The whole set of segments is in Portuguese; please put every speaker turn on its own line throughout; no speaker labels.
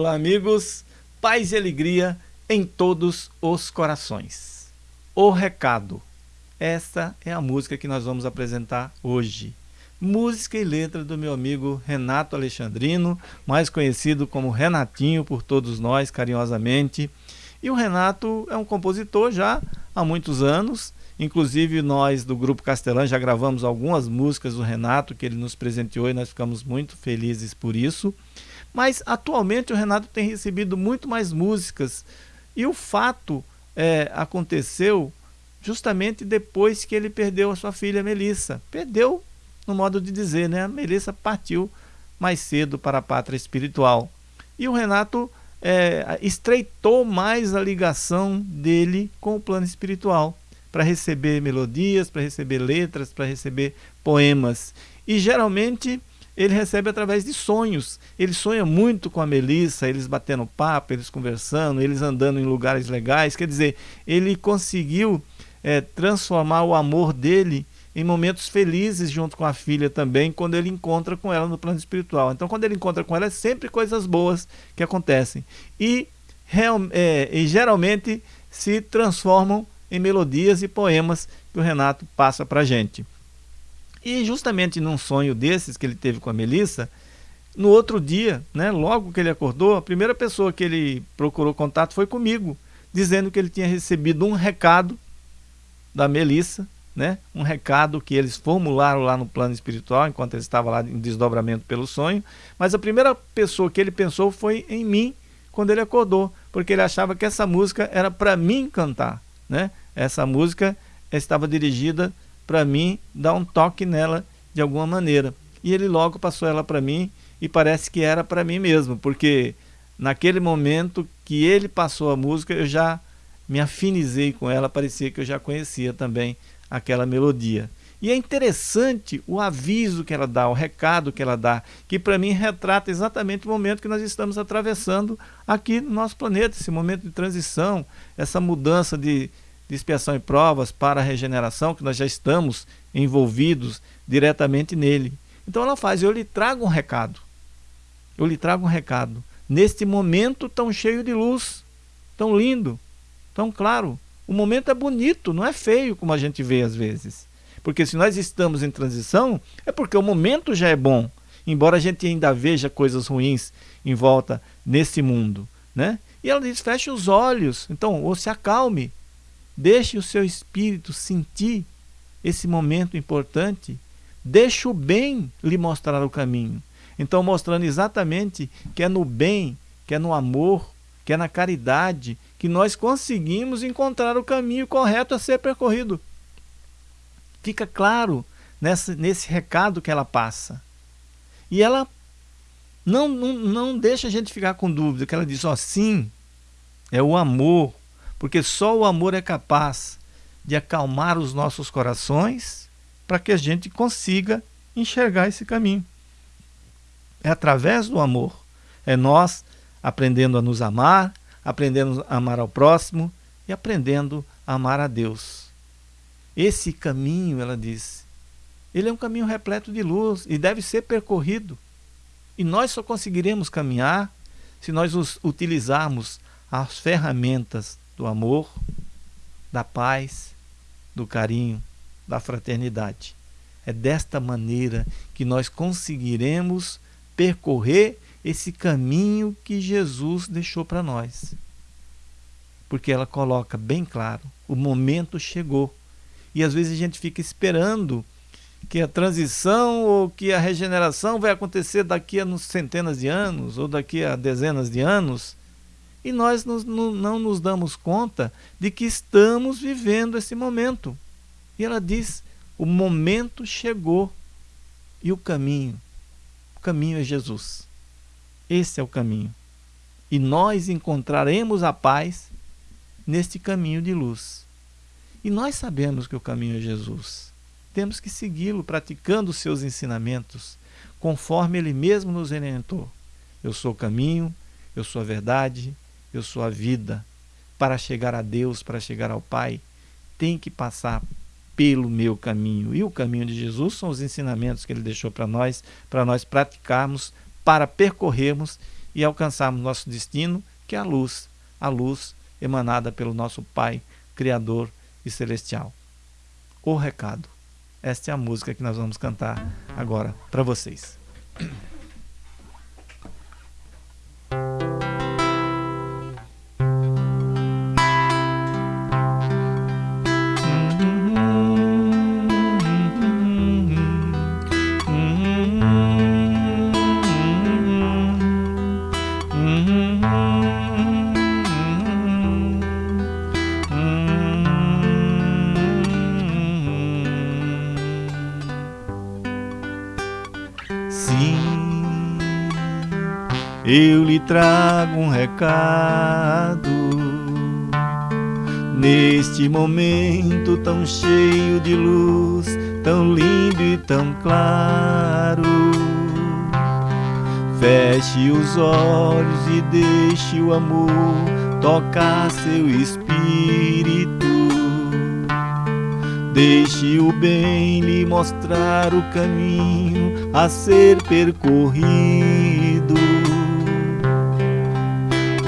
Olá, amigos. Paz e alegria em todos os corações. O recado. Esta é a música que nós vamos apresentar hoje. Música e letra do meu amigo Renato Alexandrino, mais conhecido como Renatinho por todos nós, carinhosamente. E o Renato é um compositor já há muitos anos. Inclusive, nós do Grupo Castelã já gravamos algumas músicas do Renato que ele nos presenteou e nós ficamos muito felizes por isso. Mas atualmente o Renato tem recebido muito mais músicas e o fato é, aconteceu justamente depois que ele perdeu a sua filha Melissa. Perdeu, no modo de dizer, né? A Melissa partiu mais cedo para a pátria espiritual. E o Renato é, estreitou mais a ligação dele com o plano espiritual para receber melodias, para receber letras, para receber poemas. E geralmente ele recebe através de sonhos. Ele sonha muito com a Melissa, eles batendo papo, eles conversando, eles andando em lugares legais. Quer dizer, ele conseguiu é, transformar o amor dele em momentos felizes junto com a filha também, quando ele encontra com ela no plano espiritual. Então, quando ele encontra com ela, é sempre coisas boas que acontecem. E, real, é, e geralmente se transformam em melodias e poemas que o Renato passa para a gente. E justamente num sonho desses que ele teve com a Melissa, no outro dia, né, logo que ele acordou, a primeira pessoa que ele procurou contato foi comigo, dizendo que ele tinha recebido um recado da Melissa, né, um recado que eles formularam lá no plano espiritual, enquanto ele estava lá em desdobramento pelo sonho, mas a primeira pessoa que ele pensou foi em mim, quando ele acordou, porque ele achava que essa música era para mim cantar, né? Essa música estava dirigida para mim dar um toque nela de alguma maneira. E ele logo passou ela para mim e parece que era para mim mesmo, porque naquele momento que ele passou a música, eu já me afinizei com ela, parecia que eu já conhecia também aquela melodia. E é interessante o aviso que ela dá, o recado que ela dá, que para mim retrata exatamente o momento que nós estamos atravessando aqui no nosso planeta, esse momento de transição, essa mudança de, de expiação e provas para a regeneração, que nós já estamos envolvidos diretamente nele. Então ela faz, eu lhe trago um recado. Eu lhe trago um recado. Neste momento tão cheio de luz, tão lindo, tão claro. O momento é bonito, não é feio como a gente vê às vezes. Porque se nós estamos em transição, é porque o momento já é bom. Embora a gente ainda veja coisas ruins em volta nesse mundo. Né? E ela diz, feche os olhos. Então, ou se acalme. Deixe o seu espírito sentir esse momento importante. Deixe o bem lhe mostrar o caminho. Então, mostrando exatamente que é no bem, que é no amor, que é na caridade, que nós conseguimos encontrar o caminho correto a ser percorrido. Fica claro nessa, nesse recado que ela passa. E ela não, não, não deixa a gente ficar com dúvida, que ela diz, ó, sim, é o amor, porque só o amor é capaz de acalmar os nossos corações para que a gente consiga enxergar esse caminho. É através do amor, é nós aprendendo a nos amar, aprendendo a amar ao próximo e aprendendo a amar a Deus. Esse caminho, ela diz, ele é um caminho repleto de luz e deve ser percorrido. E nós só conseguiremos caminhar se nós utilizarmos as ferramentas do amor, da paz, do carinho, da fraternidade. É desta maneira que nós conseguiremos percorrer esse caminho que Jesus deixou para nós. Porque ela coloca bem claro: o momento chegou. E às vezes a gente fica esperando que a transição ou que a regeneração vai acontecer daqui a centenas de anos ou daqui a dezenas de anos e nós não, não nos damos conta de que estamos vivendo esse momento. E ela diz: o momento chegou e o caminho. O caminho é Jesus. Esse é o caminho. E nós encontraremos a paz neste caminho de luz. E nós sabemos que o caminho é Jesus. Temos que segui-lo praticando os seus ensinamentos, conforme ele mesmo nos orientou. Eu sou o caminho, eu sou a verdade, eu sou a vida. Para chegar a Deus, para chegar ao Pai, tem que passar pelo meu caminho. E o caminho de Jesus são os ensinamentos que ele deixou para nós, para nós praticarmos para percorrermos e alcançarmos nosso destino, que é a luz, a luz emanada pelo nosso Pai, Criador e Celestial. O recado. Esta é a música que nós vamos cantar agora para vocês. Eu lhe trago um recado. Neste momento tão cheio de luz, tão lindo e tão claro. Feche os olhos e deixe o amor tocar seu espírito. Deixe o bem lhe mostrar o caminho a ser percorrido.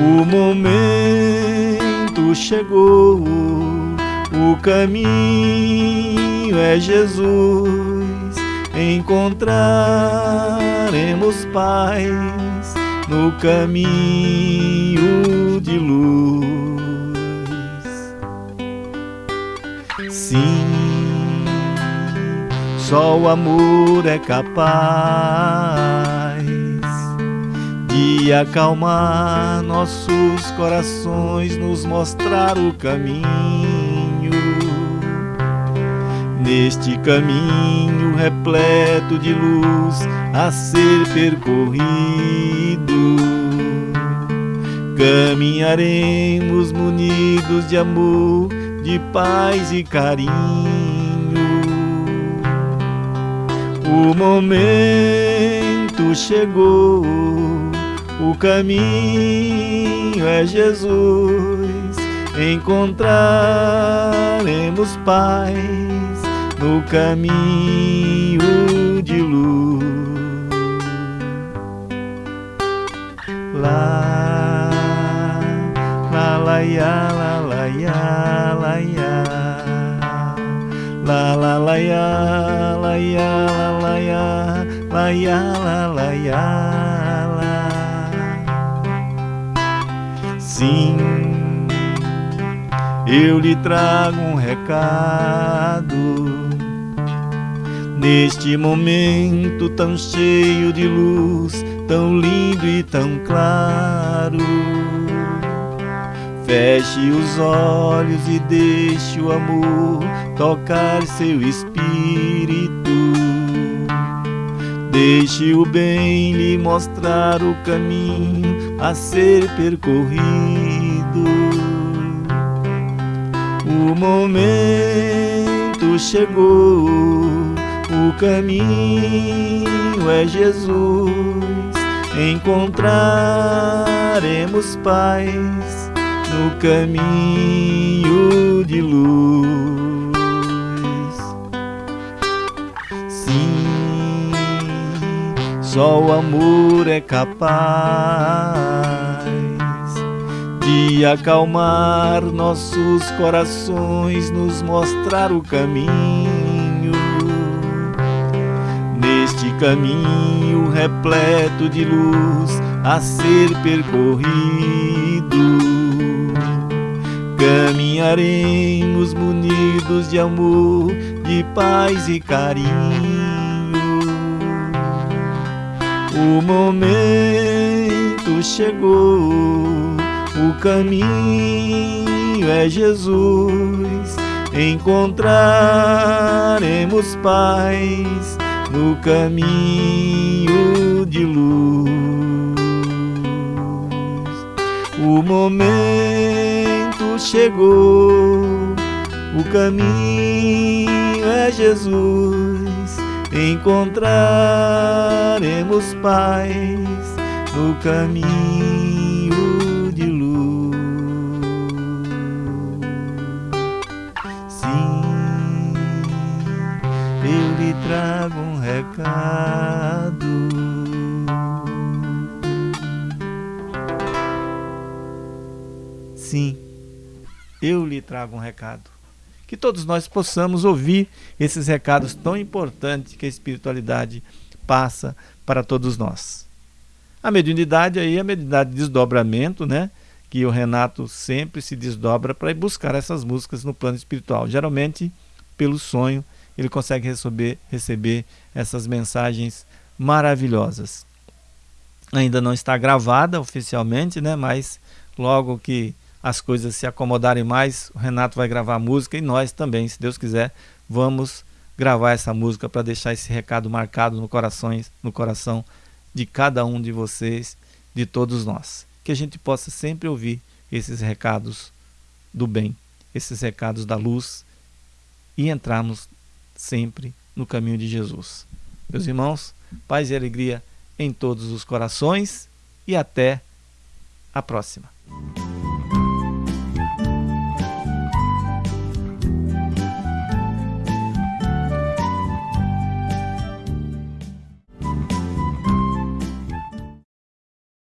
O momento chegou, o caminho é Jesus. Encontraremos paz no caminho de luz. Sim, só o amor é capaz e acalmar nossos corações, nos mostrar o caminho. Neste caminho repleto de luz a ser percorrido, caminharemos munidos de amor, de paz e carinho. O momento chegou o caminho é Jesus, encontraremos paz no caminho de luz. Lá, lá, lá, ya, lá, lá, ya, lá, ya. La la la ya, la ya, la la ya, la ya, la la ya, Sim, eu lhe trago um recado. Neste momento tão cheio de luz, tão lindo e tão claro. Feche os olhos e deixe o amor tocar seu espírito. Deixe o bem lhe mostrar o caminho a ser percorrido. O momento chegou, o caminho é Jesus. Encontraremos paz no caminho de luz. Só o amor é capaz de acalmar nossos corações, nos mostrar o caminho. Neste caminho repleto de luz a ser percorrido, caminharemos munidos de amor, de paz e carinho o momento chegou, o caminho é Jesus. Encontraremos paz no caminho de luz. O momento chegou, o caminho é Jesus encontraremos paz no caminho de luz. Sim, eu lhe trago um recado. Sim, eu lhe trago um recado. Que todos nós possamos ouvir esses recados tão importantes que a espiritualidade passa para todos nós. A mediunidade aí, a mediunidade de desdobramento, né? Que o Renato sempre se desdobra para ir buscar essas músicas no plano espiritual. Geralmente, pelo sonho, ele consegue receber, receber essas mensagens maravilhosas. Ainda não está gravada oficialmente, né? Mas logo que as coisas se acomodarem mais, o Renato vai gravar a música e nós também, se Deus quiser, vamos gravar essa música para deixar esse recado marcado no, corações, no coração de cada um de vocês, de todos nós. Que a gente possa sempre ouvir esses recados do bem, esses recados da luz e entrarmos sempre no caminho de Jesus. Meus irmãos, paz e alegria em todos os corações e até a próxima.